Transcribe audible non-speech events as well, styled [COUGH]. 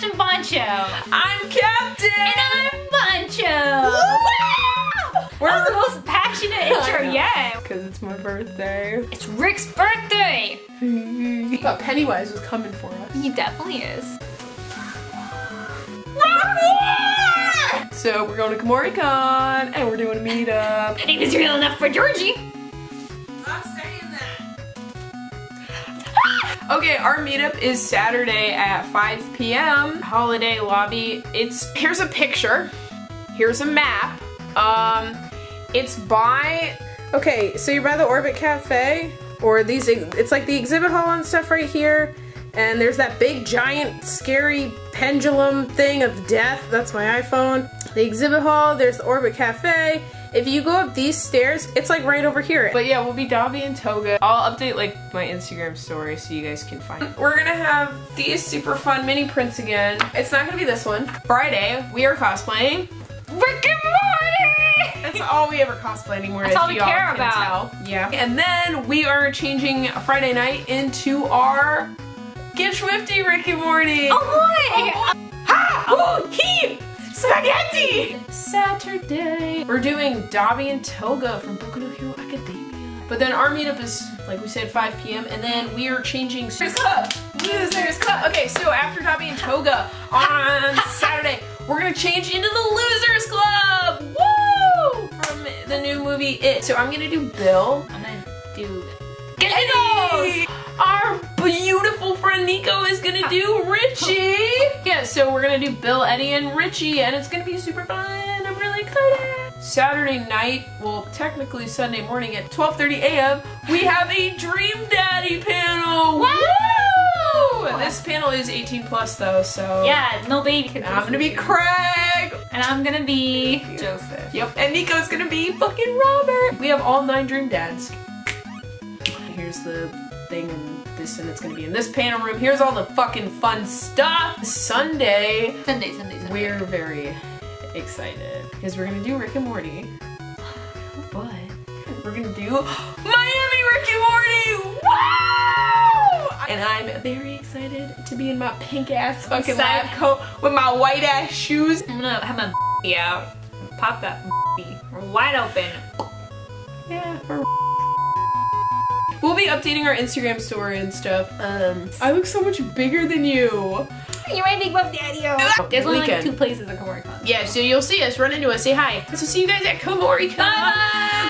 Captain Poncho. I'm Captain. And I'm Poncho. Where's the most passionate [LAUGHS] intro yet? Because it's my birthday. It's Rick's birthday. [LAUGHS] Thought Pennywise was coming for us. He definitely is. So we're going to KumoriCon and we're doing a meetup. He was real enough for Georgie. Okay, our meetup is Saturday at 5 p.m. Holiday lobby. It's here's a picture. Here's a map. Um, it's by. Okay, so you're by the Orbit Cafe, or these. It's like the exhibit hall and stuff right here. And there's that big, giant, scary pendulum thing of death. That's my iPhone. The exhibit hall, there's the Orbit Cafe. If you go up these stairs, it's like right over here. But yeah, we'll be Dabi and Toga. I'll update like my Instagram story so you guys can find it. We're gonna have these super fun mini prints again. It's not gonna be this one. Friday, we are cosplaying Rick and Morty. that's all we ever cosplay anymore. That's all we care can about. Tell. Yeah. And then we are changing Friday night into our Get Schwifty Rick and Morty. Oh boy. Oh, ha! Ooh, he! Spaghetti! Saturday. We're doing Dabi and Toga from Boku no Hero Academia. But then our meetup is, like we said, 5 p.m. And then we are changing Losers Club. Losers Club. Okay, so after Dabi and Toga on [LAUGHS] Saturday, we're gonna change into the Losers Club! Woo! From the new movie It. So I'm gonna do Bill. I'm gonna do Get we're gonna do Bill, Eddie, and Richie, and it's gonna be super fun. I'm really excited. Saturday night, well, technically Sunday morning at 12:30 a.m., we have a Dream Daddy panel. Woo! This panel is 18 plus though, so Yeah, no baby can. I'm gonna be Craig. And I'm gonna be Joseph. Yep, and Nico's gonna be fucking Robert. We have all nine Dream Dads. Here's the thing and this, and it's gonna be in this panel room. Here's all the fucking fun stuff. Sunday, Sunday, Sunday, Sunday. we're very excited because we're gonna do Rick and Morty, [GASPS] but we're gonna do [GASPS] Miami Rick and Morty. Wow! And I'm very excited to be in my pink ass fucking lab coat with my white ass shoes. I'm gonna have my [LAUGHS] out. Pop that [LAUGHS] wide open. Yeah, we're We'll be updating our Instagram story and stuff. Um, I look so much bigger than you. You're my big buff daddy. There's only like two places at Kumori Con. Yeah, so you'll see us, run into us, say hi. So see you guys at Kumori Bye bye.